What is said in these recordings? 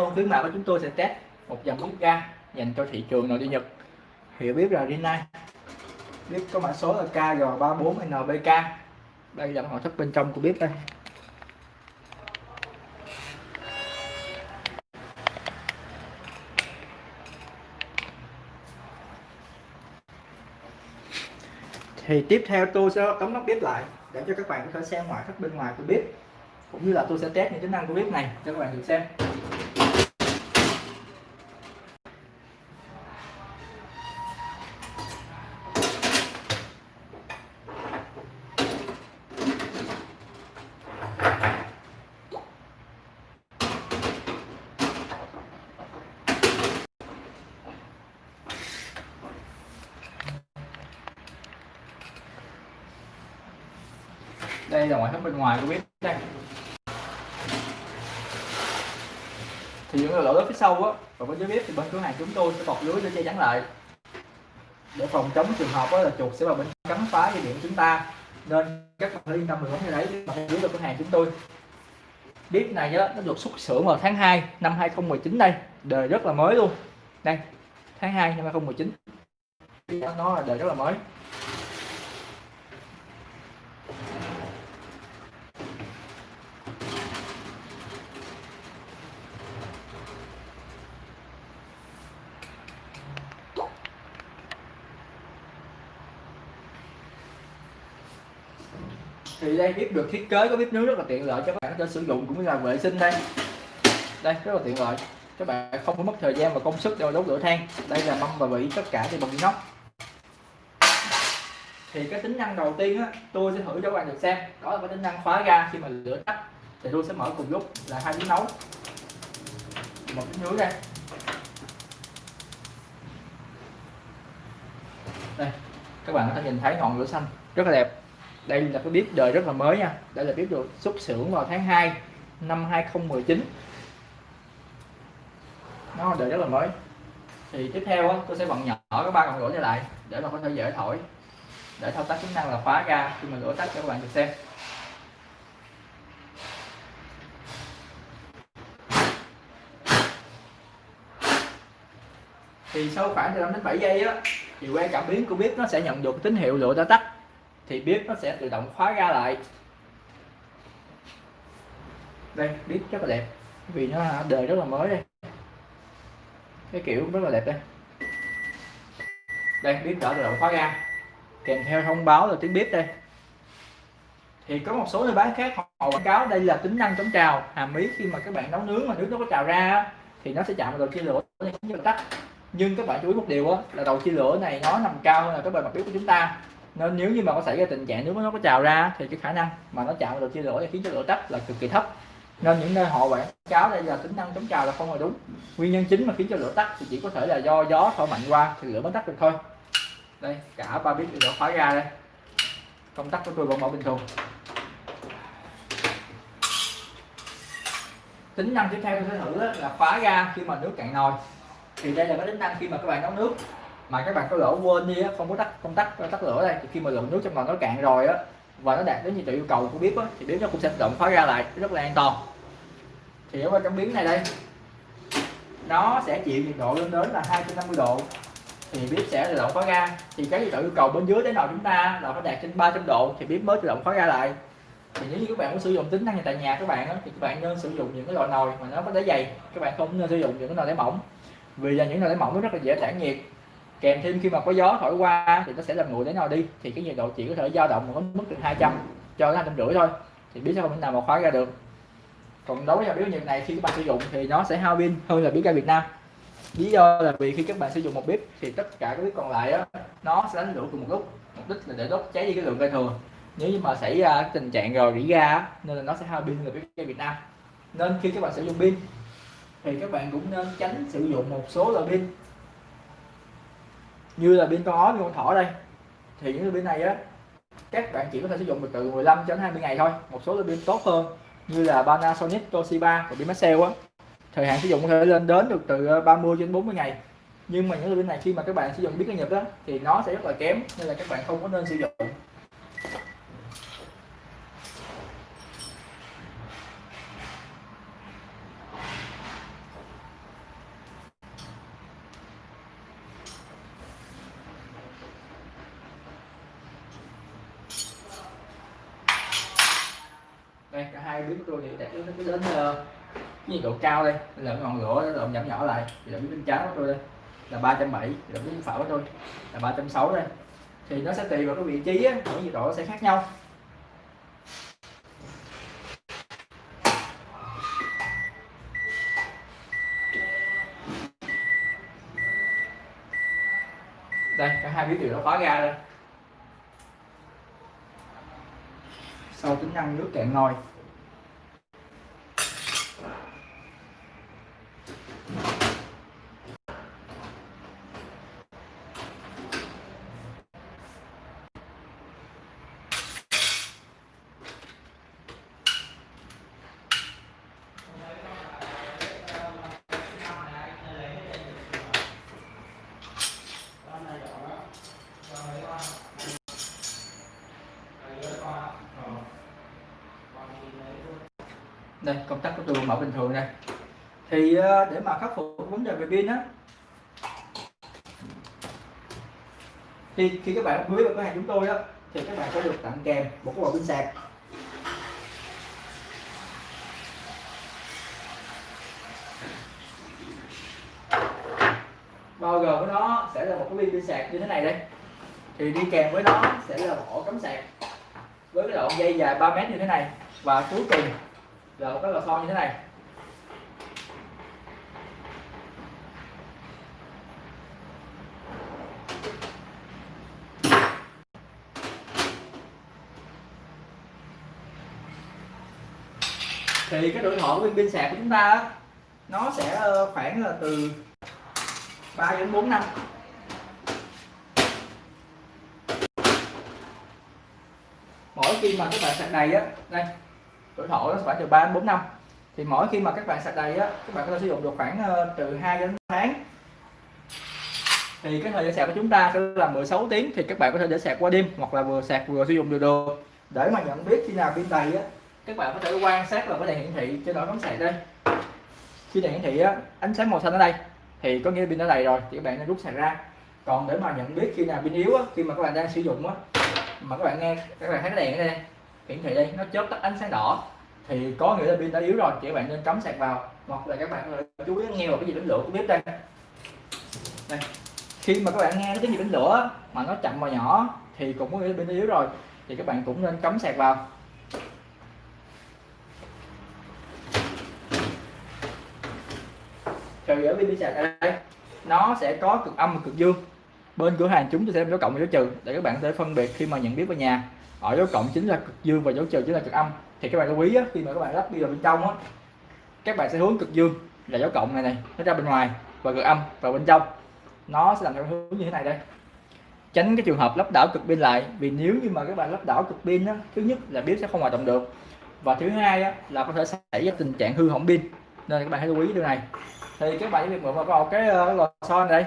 luôn khuyến mại của chúng tôi sẽ test một dòng bếp ga dành cho thị trường nội địa Nhật. Hiểu bếp là Rinnai bếp có mã số là KG34NBK đây là nội thất bên trong của bếp đây. Thì tiếp theo tôi sẽ đóng nắp bếp lại để cho các bạn có thể xem ngoại thất bên ngoài của bếp cũng như là tôi sẽ test những tính năng của bếp này cho các bạn được xem. Đây là ngoại thất bên ngoài của bếp đây. Thì những lỗ lớn phía sau á, và bên dưới bếp thì bên cửa hàng chúng tôi sẽ bọc lưới để che chắn lại. Để phòng chống trường hợp là chuột sẽ vào bên cắn phá dây điện của chúng ta. Nên các bạn yên tâm được như đấy mà dưới cửa hàng chúng tôi. Bếp này nhớ nó được xuất xưởng vào tháng 2 năm 2019 đây. Đời rất là mới luôn. Đây, tháng 2 năm 2019 nó là đời rất là mới. Thì đây bếp được thiết kế, có bếp nướng rất là tiện lợi cho các bạn có thể sử dụng cũng như là vệ sinh đây. Đây, rất là tiện lợi. Các bạn không phải mất thời gian và công sức để đốt lửa than. Đây là mâm và vị tất cả thì bằng inox thì cái tính năng đầu tiên á, tôi sẽ thử cho các bạn được xem. Đó là cái tính năng khóa ga khi mà lửa tắt. Thì tôi sẽ mở cùng lúc là hai bếp nấu. Một bếp nướng đây. Đây, các bạn có thể nhìn thấy ngọn lửa xanh rất là đẹp đây là cái bếp đời rất là mới nha. Đây là bếp được xuất xưởng vào tháng 2 năm 2019 nó đời rất là mới. Thì tiếp theo á, tôi sẽ bận nhỏ cái ba cọng lửa này lại để mà có thể dễ thổi. Để thao tác tính năng là khóa ga khi mà lửa tắt cho các bạn được xem. Thì sau khoảng từ 5 đến 7 giây á thì que cảm biến của bếp nó sẽ nhận được tín hiệu lửa đã tắt thì bếp nó sẽ tự động khóa ra lại. Đây bếp rất là đẹp vì nó đời rất là mới đây. Cái kiểu rất là đẹp đây. Đây bếp đã tự động khóa ra. Kèm theo thông báo là tiếng bếp đây. Thì có một số nơi bán khác họ quảng cáo đây là tính năng chống trào. Hàm ý khi mà các bạn nấu nướng mà nước nó có trào ra thì nó sẽ chạm vào đầu chia lửa như là tắt. Nhưng các bạn chú ý một điều đó, là đầu chia lửa này nó nằm cao hơn là cái bề mặt bếp của chúng ta nên nếu như mà có xảy ra tình trạng nếu nó có trào ra thì cái khả năng mà nó chạm vào chia lửa khiến cho lửa tắt là cực kỳ thấp. Nên những nơi họ quảng cáo đây là tính năng chống trào là không là đúng. Nguyên nhân chính mà khiến cho lửa tắt thì chỉ có thể là do gió thổi mạnh qua thì lửa mới tắt được thôi. Đây, cả ba bếp đều khóa ra đây. Công tắc của tôi vẫn mở bình thường. Tính năng tiếp theo tôi sẽ thử là khóa ra khi mà nước cạn nồi. Thì đây là cái tính năng khi mà các bạn nấu nước mà các bạn có lỡ quên đi á, không có tắt công tắc tắt lửa đây. Thì khi mà lượng nước trong nồi nó cạn rồi á và nó đạt đến nhiệt độ yêu cầu của bếp á thì bếp nó cũng sẽ tự động khóa ra lại rất là an toàn. Thì ở trong biến này đây nó sẽ chịu nhiệt độ lên đến là 250 độ. Thì bếp sẽ tự động khóa ra. Thì cái nhiệt độ yêu cầu bên dưới đến nồi chúng ta là phải đạt trên 300 độ thì bếp mới tự động khóa ra lại. Thì nếu như các bạn muốn sử dụng tính năng này tại nhà các bạn á, thì các bạn nên sử dụng những cái loại nồi mà nó có đáy dày. Các bạn không nên sử dụng những cái nồi đáy mỏng vì là những nồi đáy mỏng nó rất là dễ tản nhiệt kèm thêm khi mà có gió thổi qua thì nó sẽ làm nguội đến nào đi. Thì cái nhiệt độ chỉ có thể dao động ở mức từ 200 cho đến hai trăm rưỡi thôi. Thì biết sao không? Thể nào mà khóa ra được. Còn đối với bếp nhiệt này khi các bạn sử dụng thì nó sẽ hao pin hơn là bếp ga Việt Nam. Lý do là vì khi các bạn sử dụng một bếp thì tất cả các bếp còn lại đó, nó sẽ đánh lửa cùng một lúc. Mục đích là để đốt cháy đi cái lượng ga thừa nếu như mà xảy ra tình trạng rồi rỉ ga nên là nó sẽ hao pin là bếp ga Việt Nam. Nên khi các bạn sử dụng pin thì các bạn cũng nên tránh sử dụng một số loại pin như là pin con ó con thỏ đây. Thì những pin này á, các bạn chỉ có thể sử dụng được từ 15 đến 20 ngày thôi. Một số pin tốt hơn, như là Panasonic, Toshiba và pin Maxell á. Thời hạn sử dụng có thể lên đến được từ ờ, 30 đến 40 ngày. Nhưng mà những pin này khi mà các bạn sử dụng biết cái nhật đó thì nó sẽ rất là kém, nên là các bạn không có nên sử dụng hai bếp của tôi thì để nó cứ đến uh, cái nhiệt độ cao đây. Là ngọn lửa nó động giảm nhỏ lại. Thì động bên trái của tôi đây. Là 370 thì là bên phải của tôi. Là 360 đây. Thì nó sẽ tùy vào cái vị trí á, mỗi nhiệt độ sẽ khác nhau. Đây cả hai biến điều nó khóa ra đây. Sau tính năng nước cạn nồi đây, công tắc của tôi mở bình thường đây. Thì ờ, để mà khắc phục vấn đề về pin á. Thì khi các bạn mới vào cửa hàng chúng tôi á, thì các bạn sẽ được tặng kèm một cái bộ pin sạc. Bao gồm với nó sẽ là một cái pin pin sạc như thế này đây. Thì đi kèm với nó sẽ là một ổ cắm sạc với cái đoạn dây dài 3 mét như thế này. Và cuối cùng là một cái lò xo như thế này. Thì cái tuổi thọ của pin pin sạc của chúng ta nó sẽ ờ, khoảng là từ 3 đến 4 năm. Mỗi khi mà các bạn sạc đầy á, đây tuổi thọ nó phải từ 3 đến 4 năm. Thì mỗi khi mà các bạn sạc đầy á các bạn có thể sử dụng được khoảng ờ, từ 2 đến 3 tháng. Thì cái thời gian sạc của chúng ta sẽ là 16 tiếng thì các bạn có thể để sạc qua đêm hoặc là vừa sạc vừa sử dụng được được để mà nhận biết khi nào pin đầy á các bạn có thể quan sát vào cái đèn hiển thị trên đó cắm sạc đây khi đèn hiển thị á, ánh sáng màu xanh ở đây thì có nghĩa pin đã đầy rồi thì các bạn nên rút sạc ra. Còn để mà nhận biết khi nào pin yếu á, khi mà các bạn đang sử dụng á mà các bạn nghe các bạn thấy cái đèn ở đây hiển thị đây nó chớp tắt ánh sáng đỏ. Thì có nghĩa là pin đã yếu rồi thì các bạn nên cắm sạc vào. Hoặc là các bạn ờ, chú ý nghe vào cái gì đánh lửa của bếp đây. Đây. Khi mà các bạn nghe cái gì đánh lửa mà nó chậm và nhỏ, thì cũng có nghĩa là pin đã yếu rồi, thì các bạn cũng nên cắm sạc vào. Thì ở pin sạc ở đây. Nó sẽ có cực âm và cực dương bên cửa hàng chúng tôi sẽ dấu cộng và dấu trừ để các bạn có thể phân biệt khi mà nhận biết ở nhà. Ở dấu cộng chính là cực dương và dấu trừ chính là cực âm. Thì các bạn lưu ý á, khi mà các bạn lắp đi vào bên trong á các bạn sẽ hướng cực dương là dấu cộng này này nó ra bên ngoài và cực âm vào bên trong. Nó sẽ làm theo hướng như thế này đây. Tránh cái trường hợp lắp đảo cực pin lại vì nếu như mà các bạn lắp đảo cực pin á thứ nhất là biết sẽ không hoạt động được. Và thứ hai á, là có thể xảy ra tình trạng hư hỏng pin. Nên các bạn hãy lưu ý điều này. Thì các bạn sẽ việc mượn vào cái, ờ, cái lò xo này đây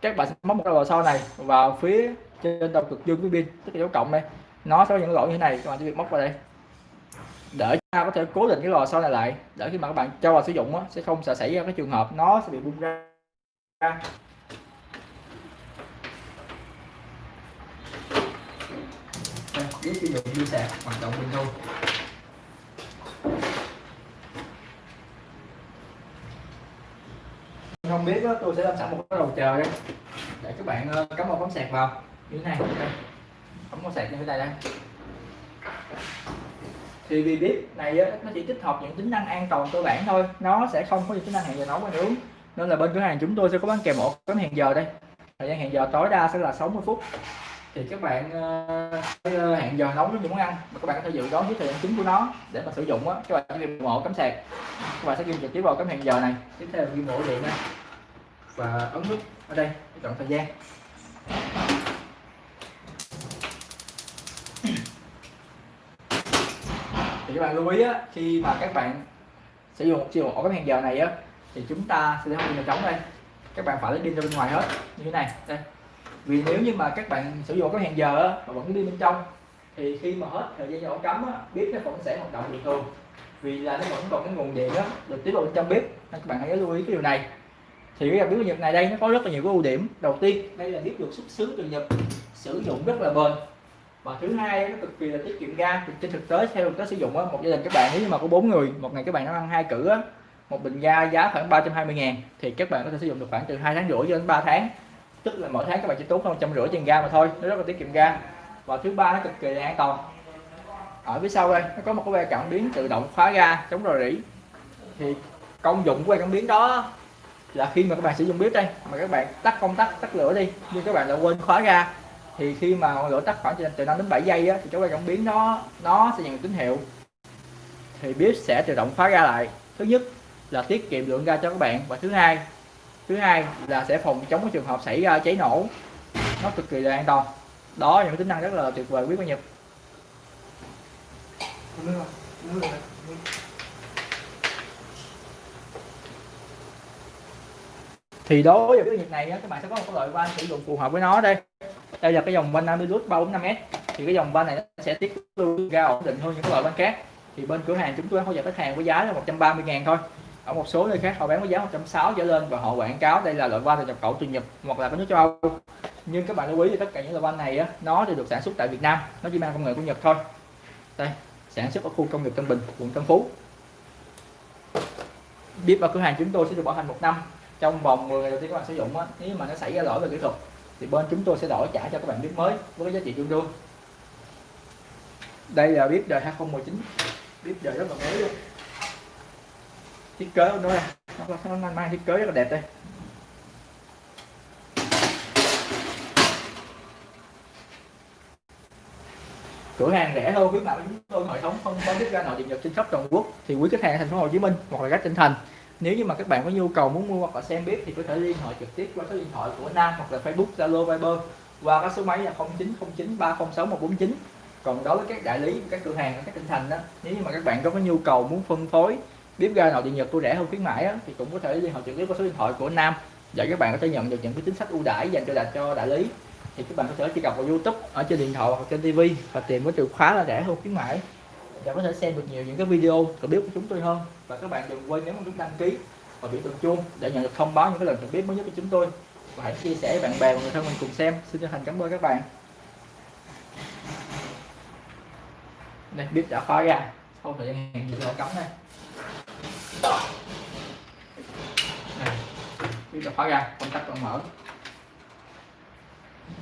các bạn sẽ móc một cái lò xo này vào phía trên đầu cực dương của pin tức là dấu cộng đây. Nó sẽ có những lỗ như thế này các bạn chỉ việc móc vào đây. Để ta có thể cố định cái lò xo này lại để khi mà các bạn cho vào sử dụng á, sẽ không sợ xảy ra cái trường hợp nó sẽ bị bung ra. Với sử dụng pin sạc hoạt động bình thường. Biết đó, tôi sẽ làm sẵn một cái đầu chờ đây để các bạn ờ, cắm một bấm sạc vào. Như thế này đây. cắm sạc như thế này đây. Thì vì bếp này nó chỉ tích hợp những tính năng an toàn cơ bản thôi. Nó sẽ không có những tính năng hẹn giờ nấu và nướng nên là bên cửa hàng chúng tôi sẽ có bán kèm một cắm hẹn giờ đây. Thời gian hẹn giờ tối đa sẽ là 60 phút. Thì các bạn uh, hẹn giờ nấu những món ăn mà các bạn có thể dự đoán với thời gian chính của nó để mà sử dụng á các bạn chỉ việc mổ cắm sạc. Các bạn sẽ ghi trực tiếp vào cắm hẹn giờ này. Tiếp theo ghi ổ điện này và ấn nút ở đây để chọn thời gian. Thì các bạn lưu ý á, khi mà các bạn sử dụng chiều dụng ổ cái hẹn giờ này á thì chúng ta sẽ không pin trống đây. Các bạn phải lấy pin ra bên ngoài hết như thế này đây. Vì nếu như mà các bạn sử dụng cái hẹn giờ á, mà vẫn đi bên trong thì khi mà hết thời gian ổ cắm á, bếp nó vẫn sẽ hoạt động bình thường. Vì là nó vẫn còn cái nguồn điện á được tiếp vào bên trong bếp nên các bạn hãy lưu ý cái điều này thì cái bếp Nhật này đây nó có rất là nhiều cái ưu điểm. Đầu tiên, đây là bếp được xuất xứ từ Nhật, sử dụng rất là bền. Và thứ hai, nó cực kỳ là tiết kiệm ga. Thì trên thực tế, theo thực tế sử dụng á, một gia đình các bạn, nếu như mà có bốn người, một ngày các bạn nó ăn hai cử á, một bình ga giá khoảng 320 ngàn, thì các bạn có thể sử dụng được khoảng từ hai tháng rưỡi cho đến 3 tháng. Tức là mỗi tháng các bạn chỉ tốn hơn trăm rưỡi tiền ga mà thôi, nó rất là tiết kiệm ga. Và thứ ba, nó cực kỳ là an toàn. Ở phía sau đây, nó có một cái que cảm biến tự động khóa ga chống rò rỉ. Thì công dụng của que cảm biến đó là khi mà các bạn sử dụng bếp đây mà các bạn tắt công tắc tắt lửa đi nhưng các bạn lại quên khóa ra, thì khi mà ngọn lửa tắt khoảng từ 5 đến 7 giây á, thì chỗ que cảm biến nó nó sẽ nhận tín hiệu. Thì bếp sẽ tự động khóa ra lại. Thứ nhất là tiết kiệm lượng ga cho các bạn và thứ hai thứ hai là sẽ phòng chống cái trường hợp xảy ra cháy nổ. Nó cực kỳ là an toàn. Đó những tính năng rất là tuyệt vời quý cô nhật. Thì đối với cái nhiệt này á các bạn sẽ có một cái loại van sử dụng phù hợp với nó đây. Đây là cái dòng van Amilus 345S thì cái dòng van này nó sẽ tiết lưu ra ổn định hơn những cái loại van khác. Thì bên cửa hàng chúng tôi hỗ trợ khách hàng với giá là 130 ngàn thôi. Ở một số nơi khác họ bán với giá 160 trở lên và họ quảng cáo đây là loại van từ nhập khẩu từ Nhật hoặc là các nước châu Âu. Nhưng các bạn lưu ý thì tất cả những loại van này á, nó đều được sản xuất tại Việt Nam. Nó chỉ mang công nghệ của Nhật thôi. Đây sản xuất ở khu công nghiệp Tân Bình quận Tân Phú. Biết và cửa hàng chúng tôi sẽ được bảo hành một năm trong vòng 10 ngày đầu tiên các bạn sử dụng á, nếu mà nó xảy ra lỗi về kỹ thuật thì bên chúng tôi sẽ đổi trả cho các bạn bếp mới với giá trị tương đương. Đây là bếp đời 2019 bếp đời rất là mới luôn. Thiết kế của nó đây nó, nó, mang thiết kế rất là đẹp đây. Cửa hàng rẻ hơn quý bạn chúng tôi hệ thống phân phối bếp ga nội địa nhật trên khắp toàn quốc. Thì quý khách hàng ở thành phố Hồ Chí Minh hoặc là các tỉnh thành nếu như mà các bạn có nhu cầu muốn mua hoặc là xem bếp thì có thể liên hệ trực tiếp qua số điện thoại của Nam hoặc là Facebook Zalo Viber qua các số máy là 0909 306 149 còn đối với các đại lý các cửa hàng ở các tỉnh thành đó nếu như mà các bạn có cái nhu cầu muốn phân phối bếp ga nội địa nhật tôi rẻ hơn khuyến mãi đó, thì cũng có thể liên hệ trực tiếp qua số điện thoại của Nam. Để các bạn có thể nhận được những cái chính sách ưu đãi dành cho đại cho đại lý thì các bạn có thể truy cập vào YouTube ở trên điện thoại hoặc trên TV và tìm cái từ khóa là rẻ hơn khuyến mãi bạn có thể xem được nhiều những cái video của bếp của chúng tôi hơn. Và các bạn đừng quên nhấn nút đăng ký và biểu tượng chuông để nhận được thông báo những cái lần trực bếp mới nhất của chúng tôi. Và hãy chia sẻ với bạn bè và người thân mình cùng xem. Xin chân thành cảm ơn các bạn. Đây bếp đã khóa ra. Sau thời gian hẹn giờ cắm này bếp đã khóa ra. Công tắc còn mở.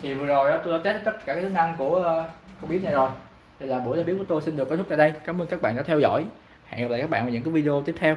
Thì vừa rồi đó tôi đã test tất cả các tính năng của uh, con bếp này rồi đây là buổi review của tôi, xin được kết thúc tại đây. Cảm ơn các bạn đã theo dõi. Hẹn gặp lại các bạn vào những cái video tiếp theo.